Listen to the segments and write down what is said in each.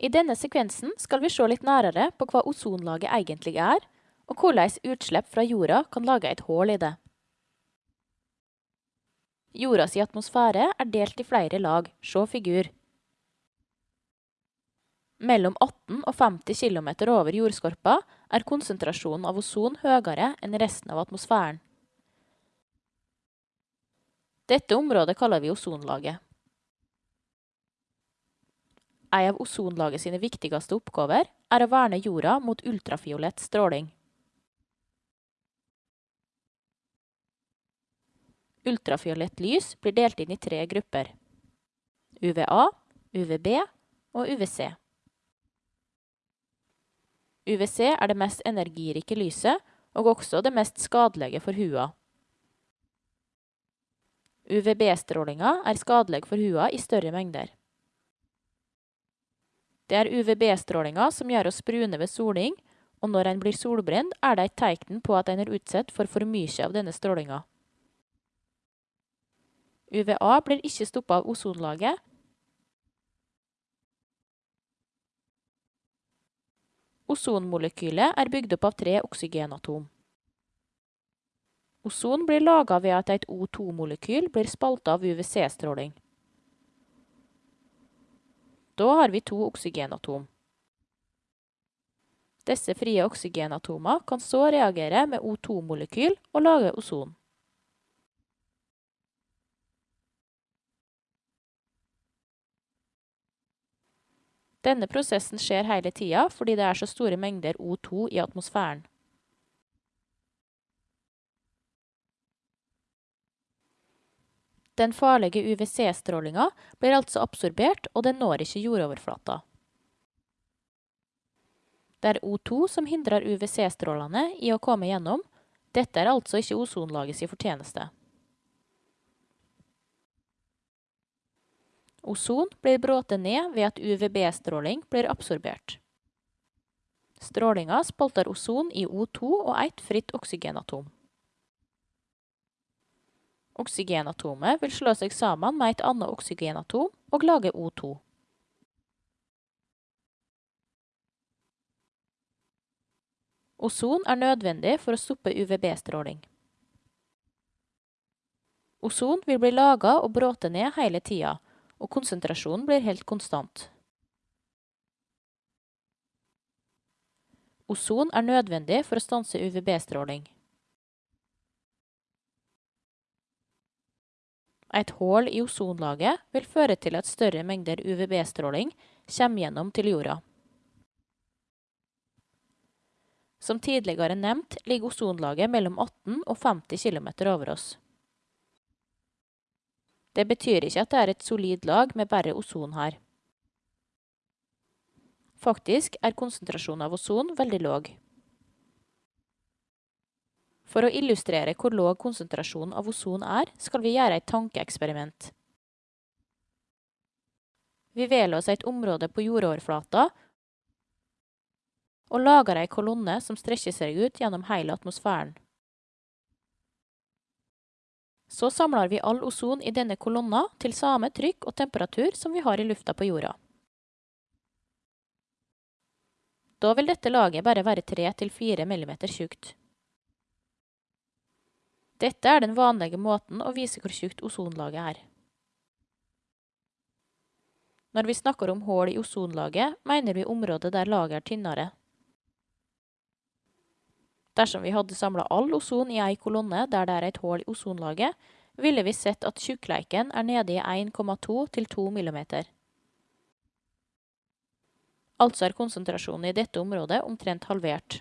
I denne sekvensen skal vi se litt nærere på hva ozonlaget egentlig er, og hvordan utslipp fra jorda kan lage et hull i det. Jordas atmosfære er delt i flere lag, se figur. Mellom 18 og 50 km over jordskorpa er konsentrasjonen av ozon høyere enn resten av atmosfæren. Dette området kaller vi ozonlaget. En av ozonlaget sine viktigste oppgaver er å verne jorda mot ultrafiolett stråling. Ultrafiolett lys blir delt inn i tre grupper. UVA, UVB og UVC. UVC er det mest energirike lyset, og også det mest skadelige for hua. UVB-strålinga er skadelig for hua i større mengder. Det er UVB-strålinga som gjør oss brune ved soling, og når en blir solbrent, er det et tegn på at en er utsatt for for mye av denne strålinga. UVA blir ikke stoppet av ozonlaget. Ozonmolekylet er bygd opp av tre oksygenatom. Ozon blir laga ved at et O2-molekyl blir spalta av UVC-stråling. Da har vi to oksygenatom. Disse frie oksygenatomer kan så reagere med O2-molekyl og lage ozon. Denne prosessen skjer hele tida fordi det er så store mengder O2 i atmosfæren. Den farlige UVC-strålinga blir altså absorbert, og den når ikke jordoverflata. Det er O2 som hindrer UVC-strålene i å komme gjennom, dette er altså ikke ozonlagets fortjeneste. Ozon blir bråte ned ved at UVB-stråling blir absorbert. Strålinga spalter ozon i O2 og ett fritt oksygenatom. Oksygenatomet vil slå seg sammen med et annet oksygenatom og lage O2. Ozon er nødvendig for å stoppe UVB-stråling. Ozon vil bli laga og bråte ned hele tida, og konsentrasjonen blir helt konstant. Ozon er nødvendig for å stanse UVB-stråling. Et hull i ozonlaget vil føre til at større mengder UVB-stråling kommer gjennom til jorda. Som tidligere nevnt ligger ozonlaget mellom 18 og 50 km over oss. Det betyr ikke at det er et solid lag med bare ozon her. Faktisk er konsentrasjonen av ozon veldig låg. For å illustrere hvor låg konsentrasjonen av ozon er, skal vi gjøre et tankeeksperiment. Vi velger oss et område på jordoverflata og lager ei kolonne som strekker seg ut gjennom hele atmosfæren. Så samler vi all ozon i denne kolonna til samme trykk og temperatur som vi har i lufta på jorda. Da vil dette laget bare være 3-4 mm tjukt. Dette er den vanlige måten å vise hvor tjukt ozonlaget er. Når vi snakker om hull i ozonlaget, mener vi området der laget er tynnere. Dersom vi hadde samla all ozon i ei kolonne der det er et hull i ozonlaget, ville vi sett at tjukkleiken er nede i 1,2 til 2 mm. Altså er konsentrasjonen i dette området omtrent halvert.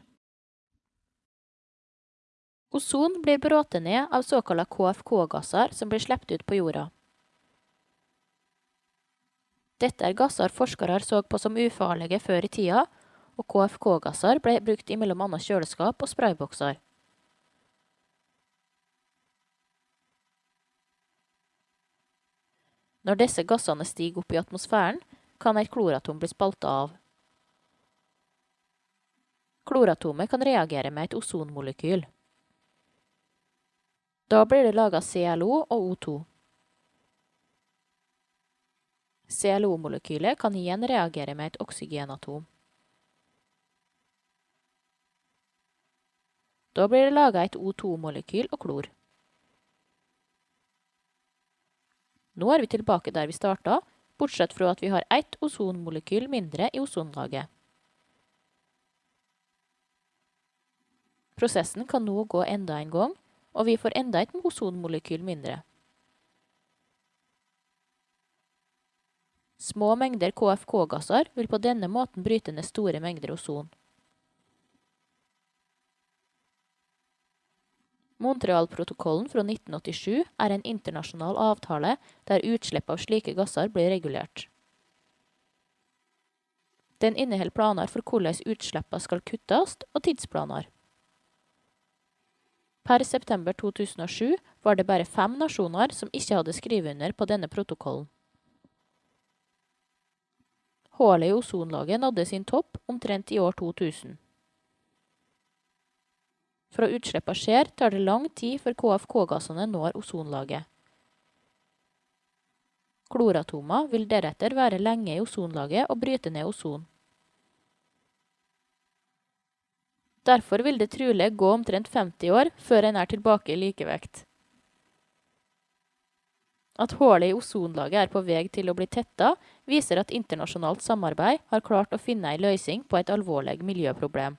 Ozon blir bråte ned av såkalte KFK-gasser som blir sluppet ut på jorda. Dette er gasser forskere så på som ufarlige før i tida, og KFK-gasser ble brukt i annet kjøleskap og spraybokser. Når disse gassene stiger opp i atmosfæren, kan et kloratom bli spalta av. Kloratomet kan reagere med et ozonmolekyl. Da blir det laga CLO og O2. CLO-molekylet kan igjen reagere med et oksygenatom. Da blir det laget et O2-molekyl og klor. Nå er vi tilbake der vi startet, bortsett fra at vi har ett ozonmolekyl mindre i ozonlaget. Prosessen kan nå gå enda en gang, og vi får enda et ozonmolekyl mindre. Små mengder KFK-gasser vil på denne måten bryte ned store mengder ozon. Montreal-protokollen fra 1987 er en internasjonal avtale der utslipp av slike gasser blir regulert. Den inneholder planer for hvordan utslippene skal kuttes, og tidsplaner. Per september 2007 var det bare fem nasjoner som ikke hadde skrevet under på denne protokollen. Hullet i ozonlaget nådde sin topp omtrent i år 2000. Fra utslippene skjer, tar det lang tid før KFK-gassene når ozonlaget. Kloratomer vil deretter være lenge i ozonlaget og bryte ned ozon. Derfor vil det trolig gå omtrent 50 år før en er tilbake i likevekt. At hullet i ozonlaget er på vei til å bli tettet, viser at internasjonalt samarbeid har klart å finne en løsning på et alvorlig miljøproblem.